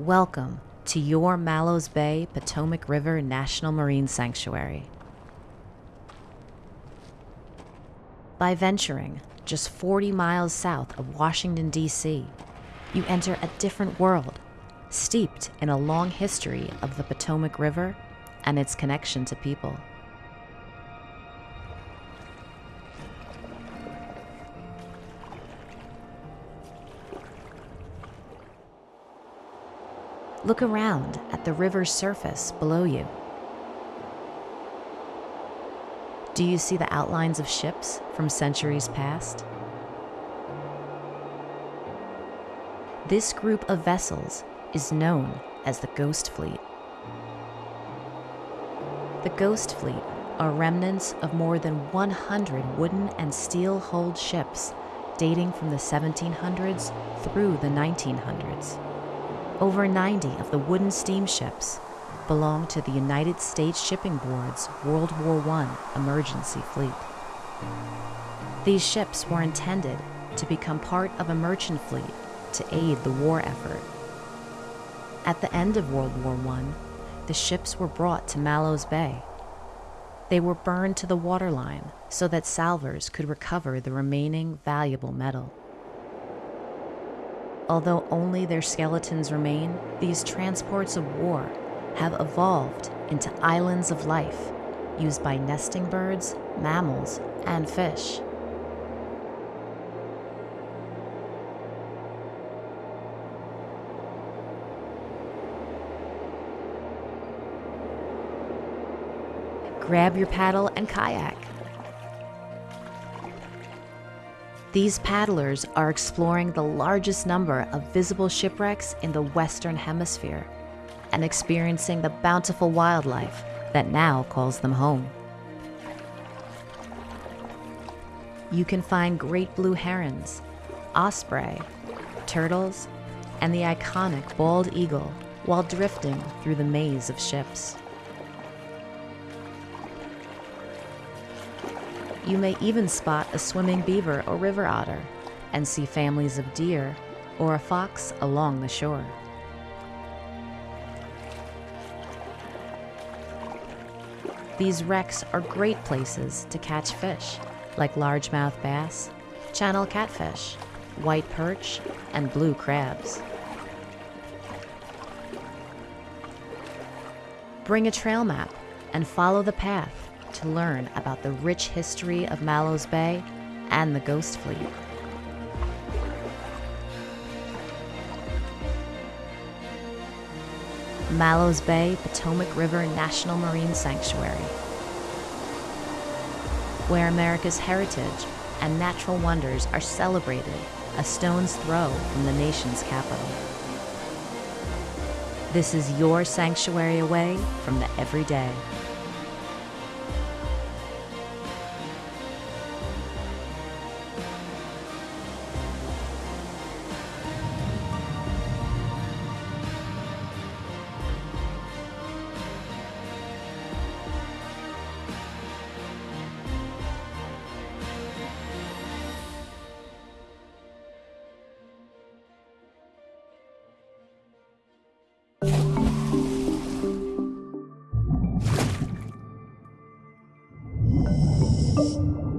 Welcome to your Mallows Bay Potomac River National Marine Sanctuary. By venturing just 40 miles south of Washington, D.C., you enter a different world, steeped in a long history of the Potomac River and its connection to people. Look around at the river's surface below you. Do you see the outlines of ships from centuries past? This group of vessels is known as the Ghost Fleet. The Ghost Fleet are remnants of more than 100 wooden and steel hulled ships dating from the 1700s through the 1900s. Over 90 of the wooden steamships belong to the United States Shipping Board's World War I emergency fleet. These ships were intended to become part of a merchant fleet to aid the war effort. At the end of World War I, the ships were brought to Mallows Bay. They were burned to the waterline so that salvors could recover the remaining valuable metal. Although only their skeletons remain, these transports of war have evolved into islands of life used by nesting birds, mammals, and fish. Grab your paddle and kayak. These paddlers are exploring the largest number of visible shipwrecks in the Western Hemisphere and experiencing the bountiful wildlife that now calls them home. You can find great blue herons, osprey, turtles, and the iconic bald eagle while drifting through the maze of ships. You may even spot a swimming beaver or river otter and see families of deer or a fox along the shore. These wrecks are great places to catch fish like largemouth bass, channel catfish, white perch, and blue crabs. Bring a trail map and follow the path to learn about the rich history of Mallows Bay and the Ghost Fleet. Mallows Bay Potomac River National Marine Sanctuary, where America's heritage and natural wonders are celebrated a stone's throw from the nation's capital. This is your sanctuary away from the everyday. You